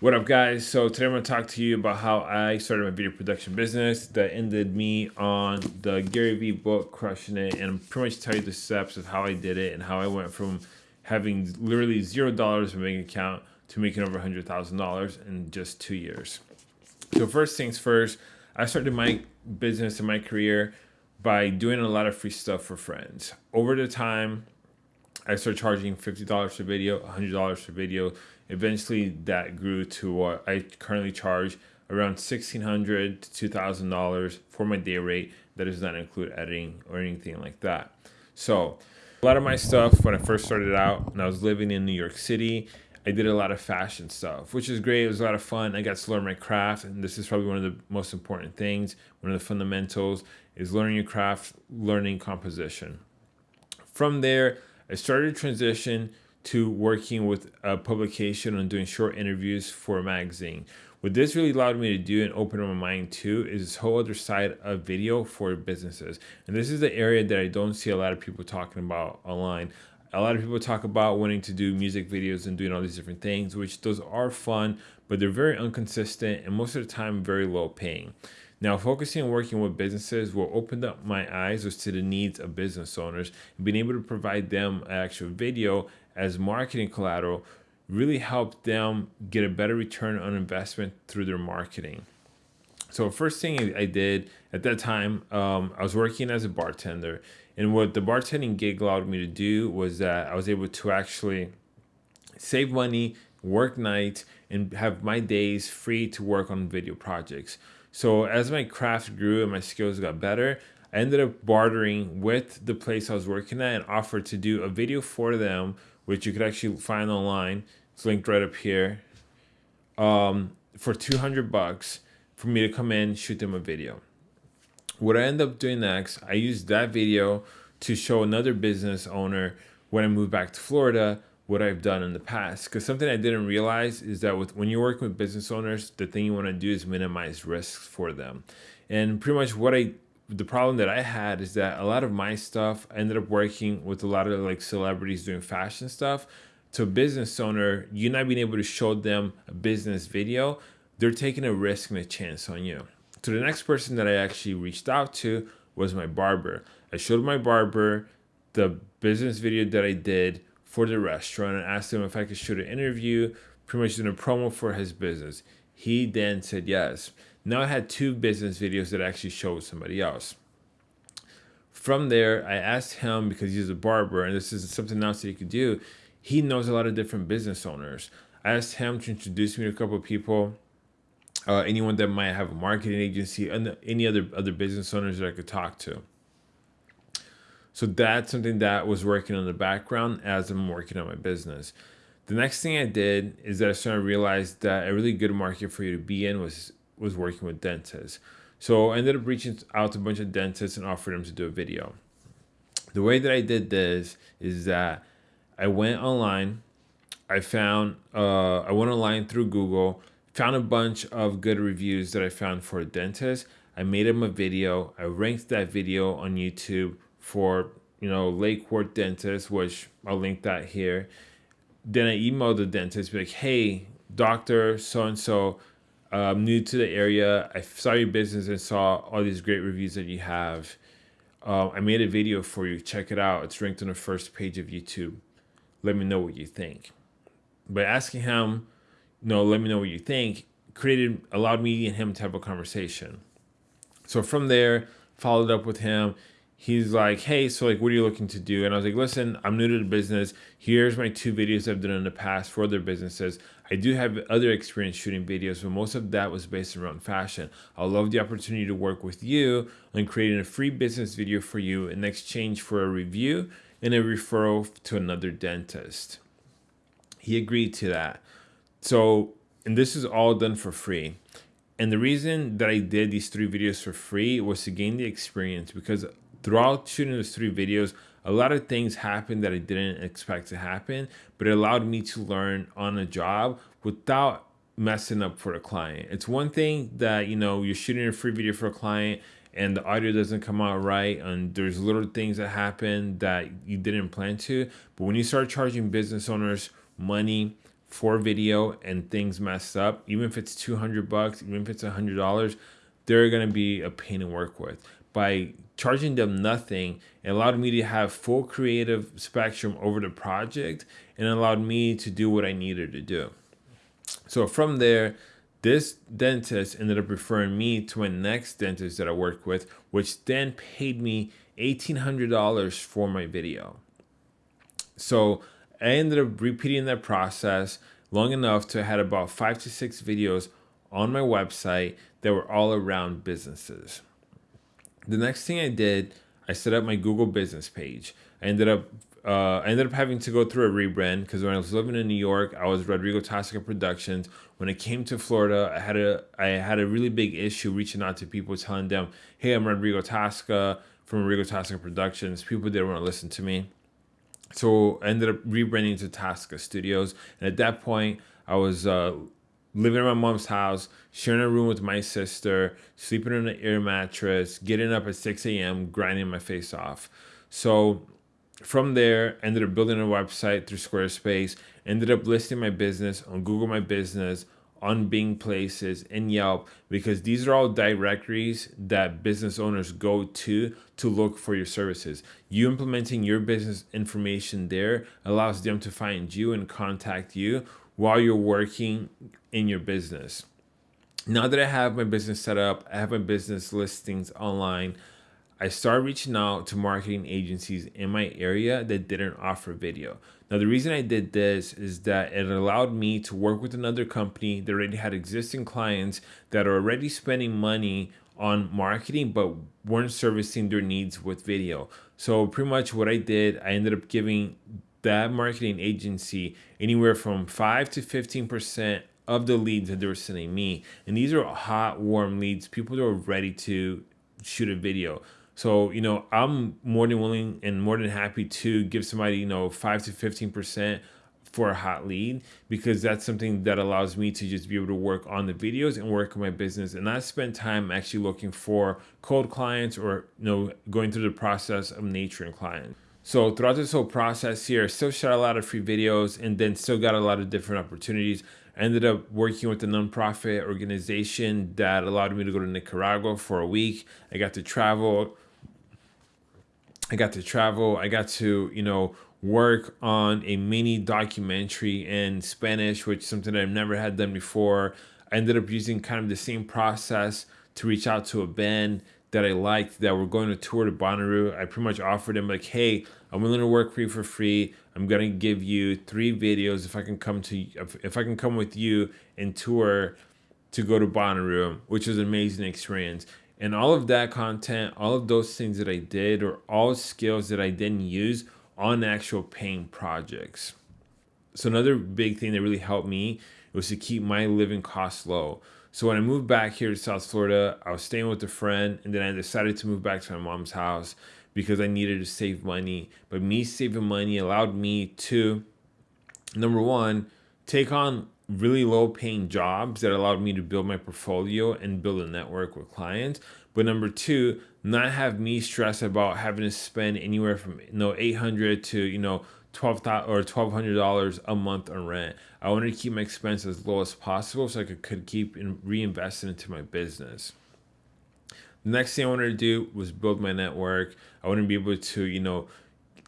What up guys? So today I'm going to talk to you about how I started my video production business that ended me on the Gary Vee book, Crushing It, and I'm pretty much tell you the steps of how I did it and how I went from having literally zero dollars in my bank account to making over $100,000 in just two years. So first things first, I started my business and my career by doing a lot of free stuff for friends. Over the time, I started charging $50 per video, $100 per video, Eventually, that grew to what I currently charge around 1,600 to $2,000 for my day rate. That does not include editing or anything like that. So, a lot of my stuff when I first started out and I was living in New York City, I did a lot of fashion stuff, which is great. It was a lot of fun. I got to learn my craft, and this is probably one of the most important things. One of the fundamentals is learning your craft, learning composition. From there, I started to transition to working with a publication and doing short interviews for a magazine. What this really allowed me to do and open my mind to is this whole other side of video for businesses. And this is the area that I don't see a lot of people talking about online. A lot of people talk about wanting to do music videos and doing all these different things, which those are fun, but they're very inconsistent and most of the time very low paying. Now, focusing on working with businesses will open up my eyes as to the needs of business owners and being able to provide them an actual video as marketing collateral really helped them get a better return on investment through their marketing. So first thing I did at that time, um, I was working as a bartender. And what the bartending gig allowed me to do was that I was able to actually save money, work nights, and have my days free to work on video projects. So as my craft grew and my skills got better, I ended up bartering with the place I was working at and offered to do a video for them, which you could actually find online. It's linked right up here. Um, for 200 bucks for me to come in, shoot them a video. What I end up doing next, I used that video to show another business owner when I moved back to Florida what I've done in the past. Because something I didn't realize is that with when you're working with business owners, the thing you want to do is minimize risks for them. And pretty much what I the problem that I had is that a lot of my stuff ended up working with a lot of like celebrities doing fashion stuff. To a business owner, you not being able to show them a business video, they're taking a risk and a chance on you. So the next person that I actually reached out to was my barber. I showed my barber the business video that I did for the restaurant and asked him if I could shoot an interview, pretty much doing a promo for his business. He then said yes. Now I had two business videos that I actually showed somebody else. From there, I asked him because he's a barber and this is something else that he could do. He knows a lot of different business owners. I asked him to introduce me to a couple of people, uh, anyone that might have a marketing agency, and any other other business owners that I could talk to. So that's something that was working on the background as I'm working on my business. The next thing I did is that I started to realize that a really good market for you to be in was was working with dentists. So I ended up reaching out to a bunch of dentists and offered them to do a video. The way that I did this is that I went online, I found uh, I went online through Google, found a bunch of good reviews that I found for a dentist. I made him a video. I ranked that video on YouTube for you know Lake Worth Dentist, which I'll link that here. Then I emailed the dentist, be like, "Hey, doctor, so and so, I'm new to the area. I saw your business and saw all these great reviews that you have. Uh, I made a video for you. Check it out. It's ranked on the first page of YouTube. Let me know what you think." By asking him, "No, let me know what you think," created allowed me and him to have a conversation. So from there, followed up with him he's like, hey, so like, what are you looking to do? And I was like, listen, I'm new to the business. Here's my two videos I've done in the past for other businesses. I do have other experience shooting videos, but most of that was based around fashion. I love the opportunity to work with you on creating a free business video for you in exchange for a review and a referral to another dentist. He agreed to that. So, and this is all done for free. And the reason that I did these three videos for free was to gain the experience because throughout shooting those three videos, a lot of things happened that I didn't expect to happen, but it allowed me to learn on a job without messing up for the client. It's one thing that, you know, you're shooting a free video for a client and the audio doesn't come out right and there's little things that happen that you didn't plan to. But when you start charging business owners money for video and things mess up, even if it's 200 bucks, even if it's $100, they're going to be a pain to work with. By charging them nothing, it allowed me to have full creative spectrum over the project and allowed me to do what I needed to do. So from there, this dentist ended up referring me to my next dentist that I worked with, which then paid me $1,800 for my video. So I ended up repeating that process long enough to had about five to six videos on my website that were all around businesses. The next thing I did, I set up my Google business page. I ended up uh, I ended up having to go through a rebrand because when I was living in New York, I was Rodrigo Tasca Productions. When I came to Florida, I had a I had a really big issue reaching out to people, telling them, "Hey, I'm Rodrigo Tasca from Rodrigo Tasca Productions." People didn't want to listen to me. So I ended up rebranding to Tasca Studios. And at that point, I was uh, living in my mom's house, sharing a room with my sister, sleeping on an air mattress, getting up at 6 a.m., grinding my face off. So from there, ended up building a website through Squarespace, ended up listing my business on Google My Business, on Bing Places and Yelp because these are all directories that business owners go to to look for your services. You implementing your business information there allows them to find you and contact you while you're working in your business. Now that I have my business set up, I have my business listings online. I started reaching out to marketing agencies in my area that didn't offer video. Now, the reason I did this is that it allowed me to work with another company that already had existing clients that are already spending money on marketing but weren't servicing their needs with video. So, pretty much what I did, I ended up giving that marketing agency anywhere from 5 to 15% of the leads that they were sending me. And these are hot, warm leads, people that are ready to shoot a video. So, you know, I'm more than willing and more than happy to give somebody, you know, 5 to 15% for a hot lead because that's something that allows me to just be able to work on the videos and work on my business and not spend time actually looking for cold clients or you know going through the process of nurturing clients. So throughout this whole process here, I still shot a lot of free videos and then still got a lot of different opportunities. I ended up working with a nonprofit organization that allowed me to go to Nicaragua for a week. I got to travel I got to travel. I got to, you know, work on a mini documentary in Spanish, which is something I've never had done before. I ended up using kind of the same process to reach out to a band that I liked that were going to tour to Bonnaroo. I pretty much offered them like, hey, I'm willing to work for you for free. I'm gonna give you three videos if I can come to if, I can come with you and tour to go to Bonnaroo, which was an amazing experience. And all of that content, all of those things that I did, are all skills that I didn't use on actual paying projects. So another big thing that really helped me was to keep my living costs low. So when I moved back here to South Florida, I was staying with a friend, and then I decided to move back to my mom's house because I needed to save money. But me saving money allowed me to, number one, take on really low paying jobs that allowed me to build my portfolio and build a network with clients. But number two, not have me stress about having to spend anywhere from you know 800 to you know 12 or $1200 a month on rent. I wanted to keep my expenses as low as possible so I could, could keep in, reinvesting into my business. The next thing I wanted to do was build my network. I wanted to be able to, you know,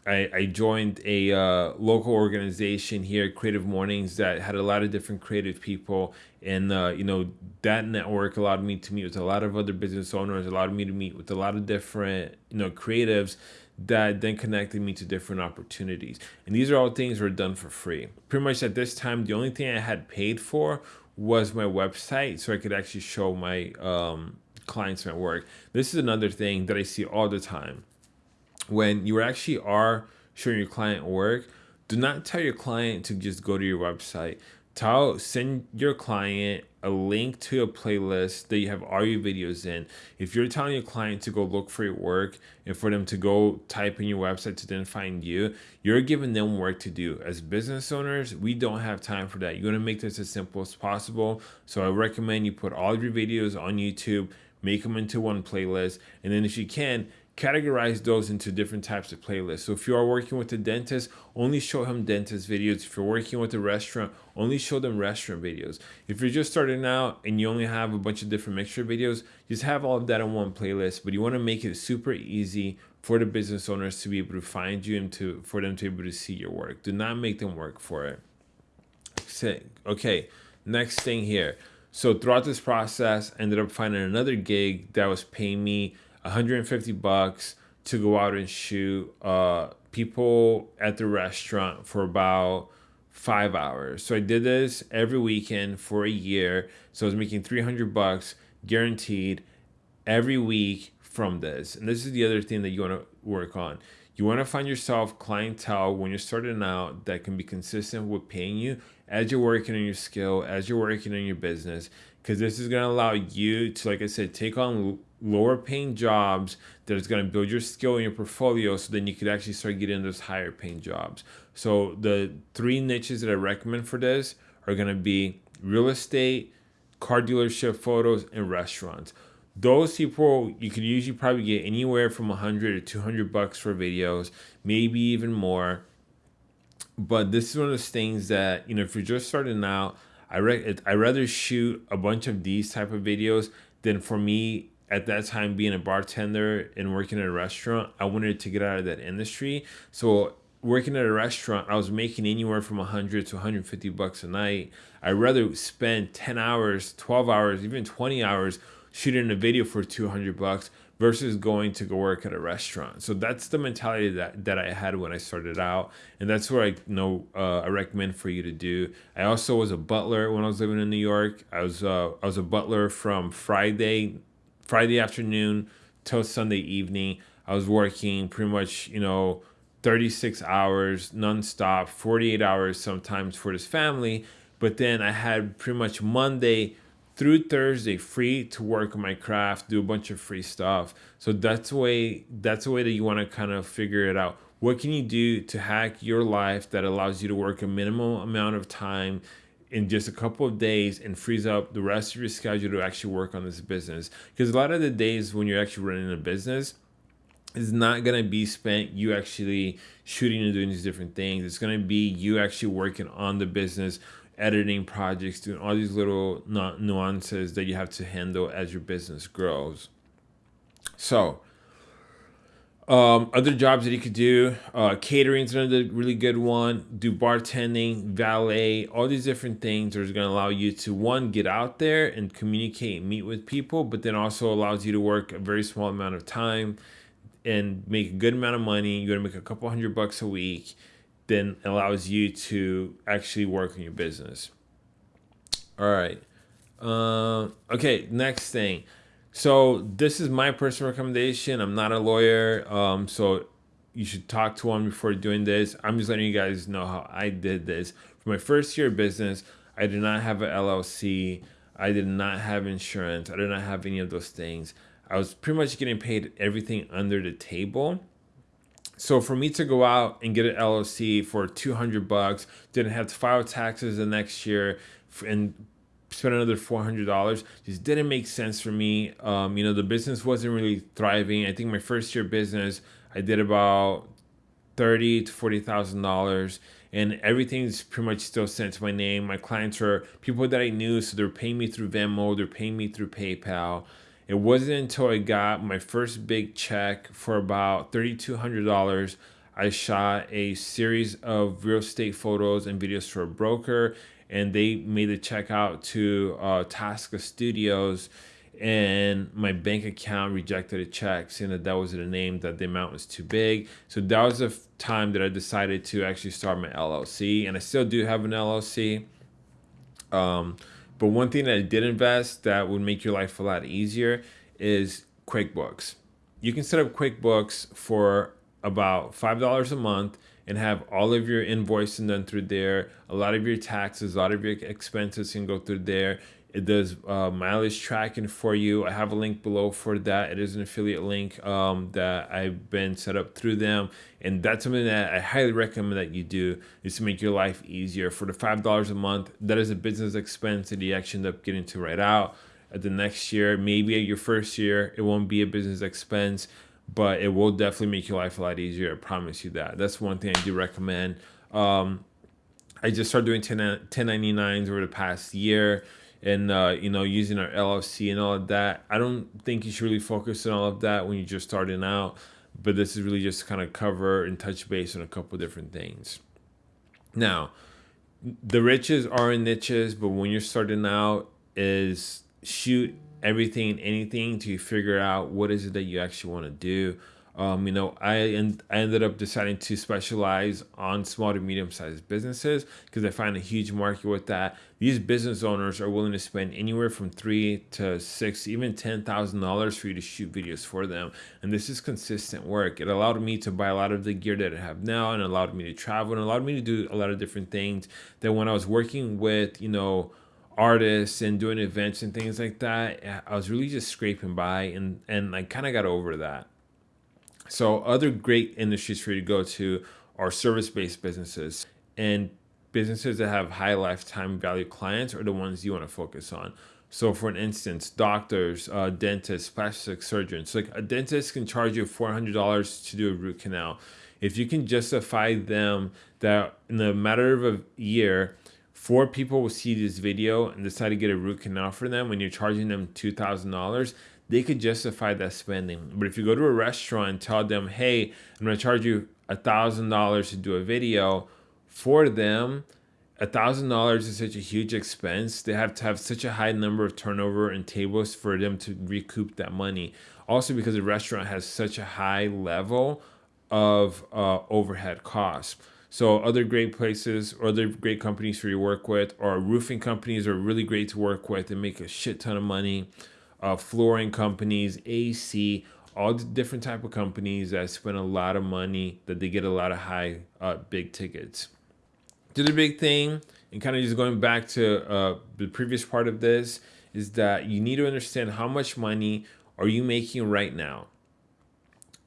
I, I joined a uh, local organization here, Creative Mornings, that had a lot of different creative people, and uh, you know that network allowed me to meet with a lot of other business owners, allowed me to meet with a lot of different you know creatives that then connected me to different opportunities. And these are all things were done for free. Pretty much at this time, the only thing I had paid for was my website, so I could actually show my um, clients my work. This is another thing that I see all the time when you actually are showing your client work, do not tell your client to just go to your website. Tell send your client a link to a playlist that you have all your videos in. If you're telling your client to go look for your work and for them to go type in your website to then find you, you're giving them work to do. As business owners, we don't have time for that. You want to make this as simple as possible. So I recommend you put all your videos on YouTube, make them into one playlist, and then if you can, categorize those into different types of playlists. So if you are working with a dentist, only show him dentist videos. If you're working with a restaurant, only show them restaurant videos. If you're just starting out and you only have a bunch of different mixture videos, just have all of that in one playlist. But you want to make it super easy for the business owners to be able to find you and to for them to be able to see your work. Do not make them work for it. Okay, next thing here. So throughout this process, I ended up finding another gig that was paying me 150 bucks to go out and shoot uh, people at the restaurant for about five hours. So I did this every weekend for a year. So I was making 300 bucks guaranteed every week from this. And this is the other thing that you want to work on. You want to find yourself clientele when you're starting out that can be consistent with paying you as you're working on your skill, as you're working on your business, because this is going to allow you to, like I said, take on lower paying jobs that is going to build your skill in your portfolio so then you could actually start getting those higher paying jobs. So the three niches that I recommend for this are going to be real estate, car dealership photos, and restaurants. Those people you can usually probably get anywhere from 100 to 200 bucks for videos, maybe even more. But this is one of those things that, you know, if you're just starting out, I re- I rather shoot a bunch of these type of videos than for me at that time being a bartender and working at a restaurant, I wanted to get out of that industry. So working at a restaurant, I was making anywhere from 100 to 150 bucks a night. I'd rather spend 10 hours, 12 hours, even 20 hours shooting a video for 200 bucks versus going to go work at a restaurant. So that's the mentality that, that I had when I started out. And that's what I know uh, I recommend for you to do. I also was a butler when I was living in New York. I was uh, I was a butler from Friday Friday afternoon till Sunday evening. I was working pretty much, you know, 36 hours nonstop, 48 hours sometimes for this family. But then I had pretty much Monday through Thursday free to work on my craft, do a bunch of free stuff. So that's the way that's the way that you want to kind of figure it out. What can you do to hack your life that allows you to work a minimal amount of time in just a couple of days and frees up the rest of your schedule to actually work on this business. Because a lot of the days when you're actually running a business, is not going to be spent you actually shooting and doing these different things. It's going to be you actually working on the business, editing projects, doing all these little nuances that you have to handle as your business grows. So, um, other jobs that you could do, uh, catering is another really good one. Do bartending, valet, all these different things are going to allow you to one get out there and communicate, meet with people, but then also allows you to work a very small amount of time and make a good amount of money. You're going to make a couple hundred bucks a week. Then allows you to actually work on your business. All right. Uh, okay. Next thing so this is my personal recommendation. I'm not a lawyer, um, so you should talk to one before doing this. I'm just letting you guys know how I did this. For my first year of business, I did not have an LLC. I did not have insurance. I did not have any of those things. I was pretty much getting paid everything under the table. So for me to go out and get an LLC for 200 bucks, didn't have to file taxes the next year and spend another four hundred dollars just didn't make sense for me. Um, you know, the business wasn't really thriving. I think my first year business, I did about thirty to forty thousand dollars, and everything's pretty much still sent to my name. My clients are people that I knew, so they're paying me through Venmo, they're paying me through PayPal. It wasn't until I got my first big check for about thirty two hundred dollars. I shot a series of real estate photos and videos for a broker and they made a check out to uh, Tasca Studios, and my bank account rejected a check saying that that was the name that the amount was too big. So that was the time that I decided to actually start my LLC, and I still do have an LLC. Um, but one thing that I did invest that would make your life a lot easier is QuickBooks. You can set up QuickBooks for about five dollars a month and have all of your invoicing done through there. A lot of your taxes, a lot of your expenses can go through there. It does uh, mileage tracking for you. I have a link below for that. It is an affiliate link um, that I've been set up through them. And that's something that I highly recommend that you do is to make your life easier. For the $5 a month, that is a business expense that you actually end up getting to write out. At the next year, maybe at your first year, it won't be a business expense but it will definitely make your life a lot easier. I promise you that. That's one thing I do recommend. Um, I just started doing 10, 1099s over the past year and, uh, you know, using our LLC and all of that. I don't think you should really focus on all of that when you're just starting out, but this is really just kind of cover and touch base on a couple different things. Now, the riches are in niches, but when you're starting out, is shoot everything anything to figure out what is it that you actually want to do. Um, you know, I and I ended up deciding to specialize on small to medium sized businesses because I find a huge market with that. These business owners are willing to spend anywhere from three to six, even ten thousand dollars for you to shoot videos for them. And this is consistent work. It allowed me to buy a lot of the gear that I have now and allowed me to travel and allowed me to do a lot of different things that when I was working with, you know, artists and doing events and things like that, I was really just scraping by and and I kind of got over that. So other great industries for you to go to are service-based businesses and businesses that have high lifetime value clients are the ones you want to focus on. So for an instance, doctors, uh, dentists, plastic surgeons. Like a dentist can charge you $400 to do a root canal. If you can justify them that in a matter of a year, four people will see this video and decide to get a root canal for them when you're charging them $2,000, they could justify that spending. But if you go to a restaurant and tell them, hey, I'm gonna charge you $1,000 to do a video for them, $1,000 is such a huge expense. They have to have such a high number of turnover and tables for them to recoup that money. Also because the restaurant has such a high level of uh, overhead costs. So other great places or other great companies for you work with or roofing companies are really great to work with and make a shit ton of money. Uh, flooring companies, AC, all the different type of companies that spend a lot of money that they get a lot of high uh, big tickets. The other big thing, and kind of just going back to uh, the previous part of this, is that you need to understand how much money are you making right now.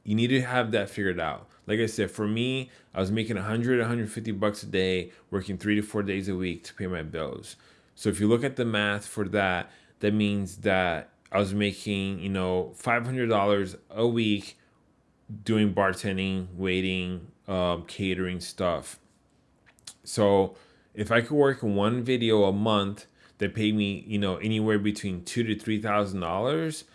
You need to have that figured out. Like I said, for me, I was making 100, 150 bucks a day, working three to four days a week to pay my bills. So if you look at the math for that, that means that I was making, you know, $500 a week doing bartending, waiting, um, catering stuff. So if I could work one video a month that paid me, you know, anywhere between two to three thousand dollars,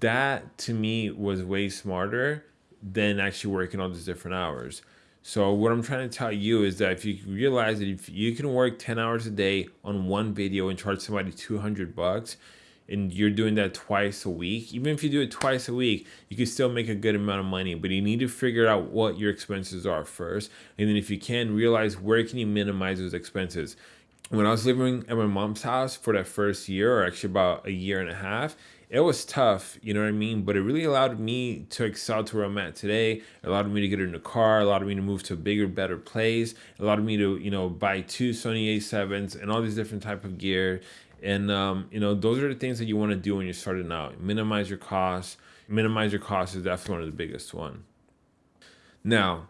that to me was way smarter than actually working all these different hours. So what I'm trying to tell you is that if you realize that if you can work 10 hours a day on one video and charge somebody 200 bucks and you're doing that twice a week, even if you do it twice a week, you can still make a good amount of money, but you need to figure out what your expenses are first. And then if you can realize where can you minimize those expenses. When I was living at my mom's house for that first year or actually about a year and a half, it was tough, you know what I mean? But it really allowed me to excel to where I'm at today. It allowed me to get in a car, allowed me to move to a bigger, better place, it allowed me to, you know, buy two Sony A7s and all these different type of gear. And um, you know, those are the things that you want to do when you're starting out. Minimize your costs. Minimize your costs is definitely one of the biggest one. Now,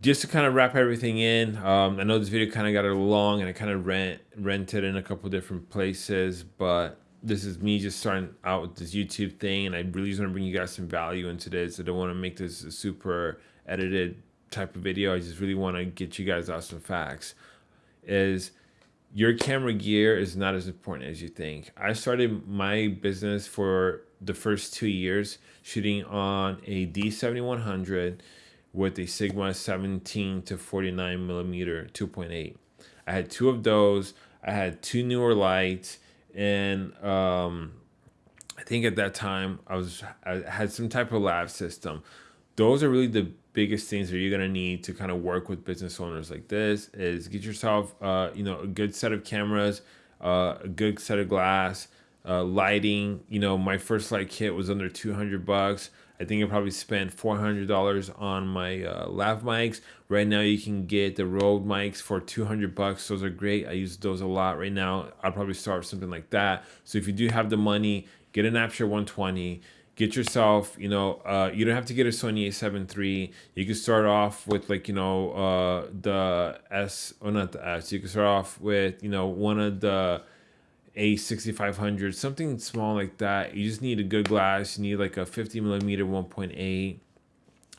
just to kind of wrap everything in, um, I know this video kind of got a long and I kind of rent rented in a couple different places, but this is me just starting out with this YouTube thing, and I really just want to bring you guys some value into this. I don't want to make this a super edited type of video. I just really want to get you guys out some facts. Is your camera gear is not as important as you think. I started my business for the first two years shooting on a D7100 with a Sigma 17 to 49 millimeter 2.8. I had two of those. I had two Neewer lights and um, I think at that time I was I had some type of lav system. Those are really the biggest things that you're gonna need to kind of work with business owners like this. Is get yourself uh, you know a good set of cameras, uh, a good set of glass, uh, lighting. You know my first light kit was under 200 bucks. I think I probably spent $400 on my uh, lav mics. Right now you can get the Rode mics for 200 bucks. Those are great. I use those a lot right now. I'll probably start something like that. So if you do have the money, get an Aputure 120 get yourself, you know, uh, you don't have to get a Sony a7 III. You can start off with like, you know, uh, the S, or not the S. You can start off with, you know, one of the a 6500, something small like that. You just need a good glass. You need like a 50 millimeter 1.8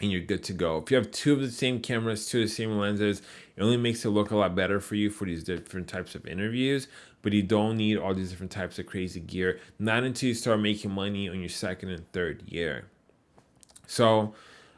and you're good to go. If you have two of the same cameras, two of the same lenses, it only makes it look a lot better for you for these different types of interviews, but you don't need all these different types of crazy gear, not until you start making money on your second and third year. So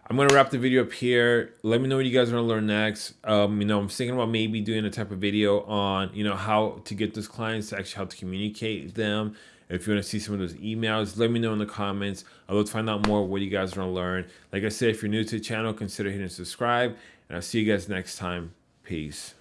I'm gonna wrap the video up here. Let me know what you guys want to learn next. Um, you know, I'm thinking about maybe doing a type of video on, you know, how to get those clients, to actually how to communicate them. If you want to see some of those emails, let me know in the comments. I'd love to find out more what you guys want to learn. Like I said, if you're new to the channel, consider hitting subscribe, and I'll see you guys next time. Peace.